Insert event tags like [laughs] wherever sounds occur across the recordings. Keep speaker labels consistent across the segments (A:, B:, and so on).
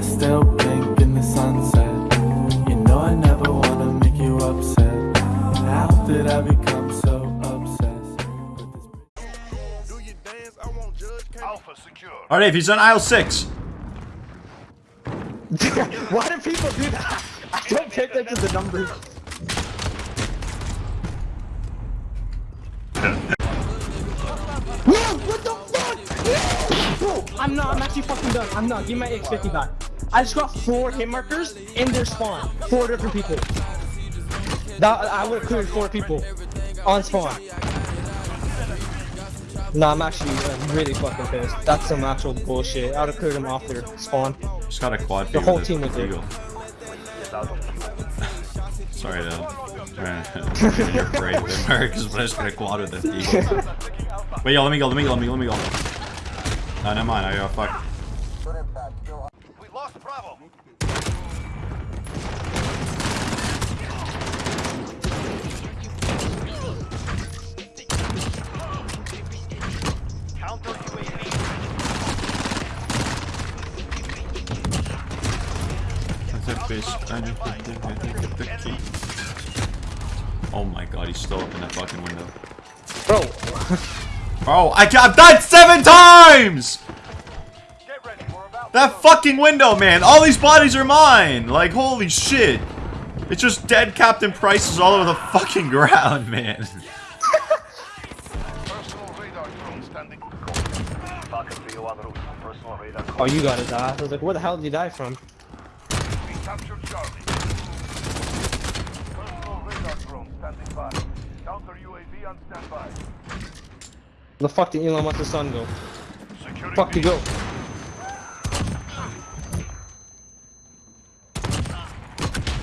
A: I still blink in the sunset. You know I never wanna make you upset. How did I become so obsessed?
B: Alpha secure.
C: Alright, if he's on aisle 6. [laughs]
D: Why do people do that? I don't pay attention to the numbers. Whoa, what the fuck? Bro, I'm not, I'm actually fucking done. I'm not. Give me my X50 back. I just got four hit markers in their spawn. Four different people. That, I would have cleared four people on spawn. No, I'm actually uh, really fucking pissed. That's some actual bullshit. I would have cleared them off their spawn.
C: Just got a quad
D: The whole team
C: a
D: was there.
C: eagle. [laughs] Sorry to you're afraid of the Americans, but I just got a quad with an eagle. Wait, yo, let me go, let me go, let me go, let me go. No, never mind, I got fuck.
B: We lost Bravo. Counter UAV.
C: Oh my god, he's still up in that fucking window.
D: Bro, [laughs]
C: Oh, I, I've died seven times! That fucking window, man! All these bodies are mine! Like, holy shit! It's just dead Captain Prices all over the fucking [laughs] ground, man.
B: personal radar drone standing. Falcon 3 on. Personal radar.
D: oh, you got his ass. I was like, where the hell did you die from? The fuck did Elon Musk's son go? Fuck to go.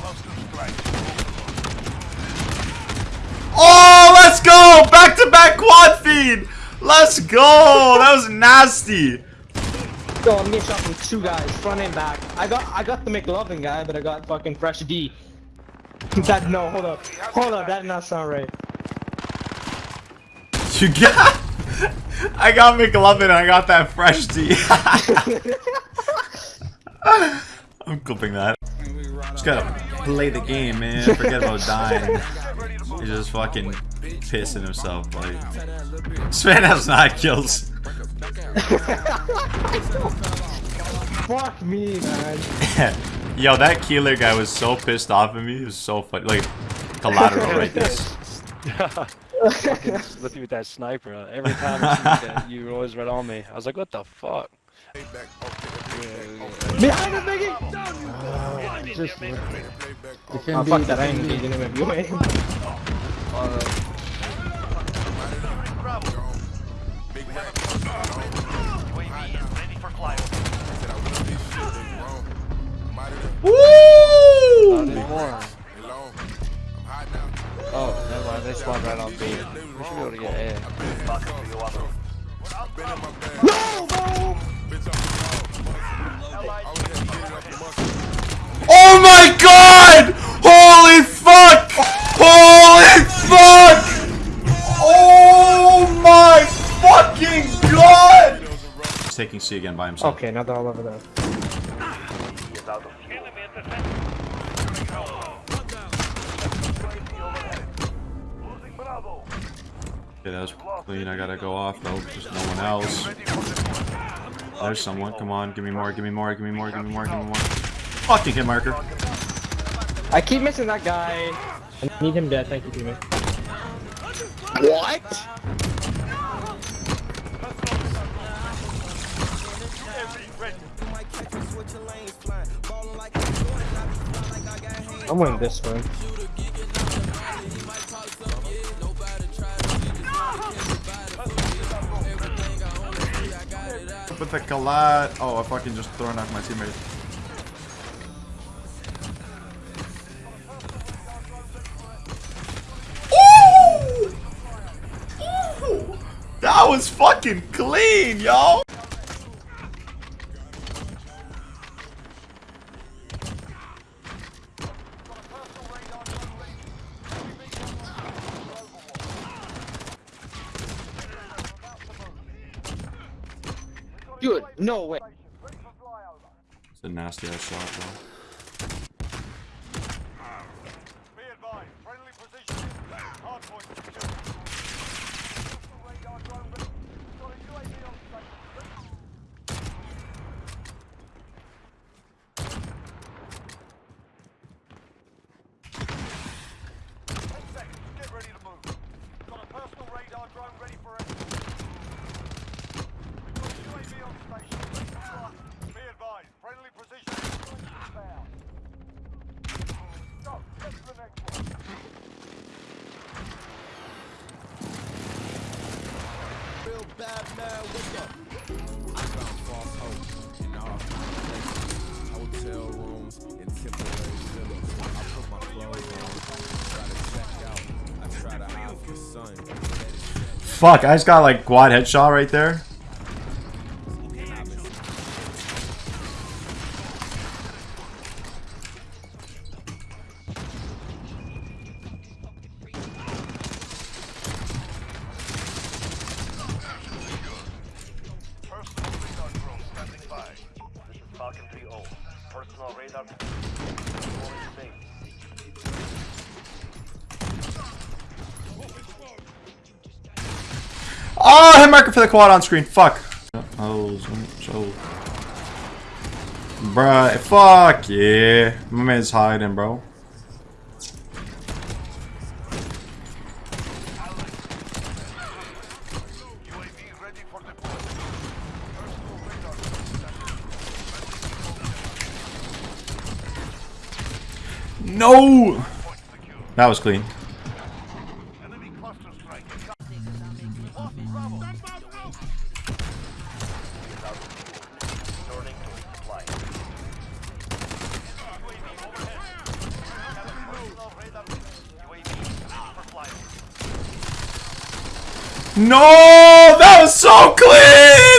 B: Cluster strike.
C: Oh, let's go! Back to back feed! Let's go! That was nasty!
D: Yo, I'm getting shot from two guys, front and back. I got I got the McLovin guy, but I got fucking fresh D. [laughs] that no, hold up. Hold up, that did not sound right.
C: You got. [laughs] I got McLovin and I got that fresh tea. [laughs] I'm clipping that. Just gotta play the game, man. Forget about dying. He's just fucking pissing himself. Like, Sven has nine kills.
D: Fuck me, man. [laughs]
C: Yo, that Keeler guy was so pissed off at me. He was so funny. Like, collateral right this. [laughs]
E: with you with that sniper. uh, Every time I that, you were always right on me. I was like, what the fuck?
D: Behind us, nigga!
F: Just it can
D: fuck
F: be
D: that, I ain't engaging him if you ain't.
C: Woo!
E: Oh, never mind. They spawned right on B. We should be able to get A.
B: Falcon 3 on route.
D: No, bro!
C: Oh my god! Holy fuck! Holy fuck! Oh my fucking god! He's taking C again by himself.
D: Okay, now they're all over there.
C: Okay, that was clean. I gotta go off though. Just no one else.
B: Ready.
C: There's someone. Come on, give me more, give me more, give me more, give me more, give me more. Fucking hit marker.
D: I keep missing that guy. I need him dead, thank you, teammate. What? I'm winning this one.
C: With the collide. Oh, I fucking just thrown off my teammate. Ooh! Ooh! That was fucking clean, yo!
D: No way.
C: It's a nasty ass shot,
F: though.
C: fuck, I just got like quad headshot right there. Oh, hit marker for the quad on screen. Fuck. Bruh, fuck yeah. My man's hiding, bro. No! That was clean. No! That was so clean!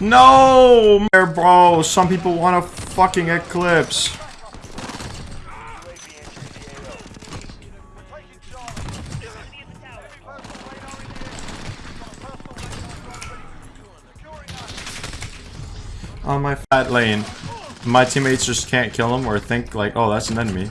C: No, bro. Some people want a fucking eclipse. On my fat lane, my teammates just can't kill him or think like, oh, that's an enemy.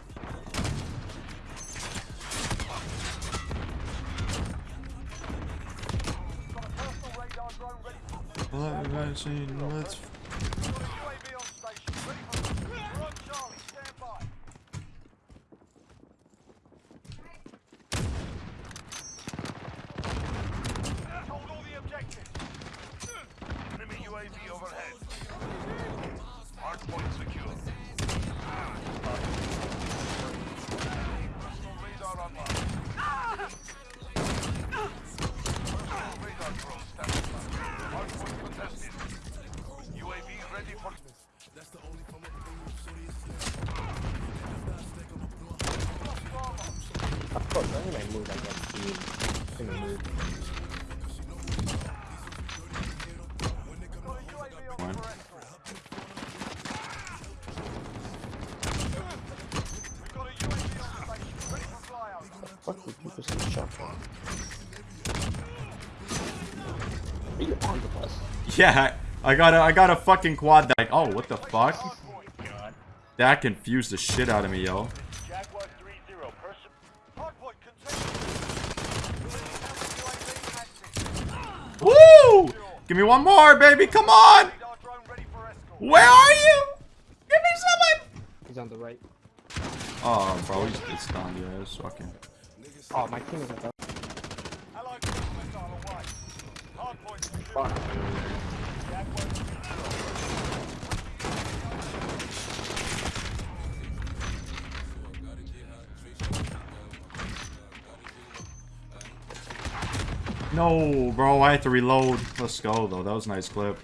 C: Actually, let's
D: Fuck on the bus?
C: Yeah, I got a I got a fucking quad that oh what the fuck? That confused the shit out of me, yo. Woo! Give me one more, baby. Come on. Where are you? Give me someone.
D: He's on the right.
C: Oh, bro, he's it's done. Yeah, it's fucking.
D: Oh, my team is at the
B: Allied cruise missile away. Hardpoint secure. Jaguar 3-0.
C: No, bro, I had to reload. Let's go, though. That was a nice clip.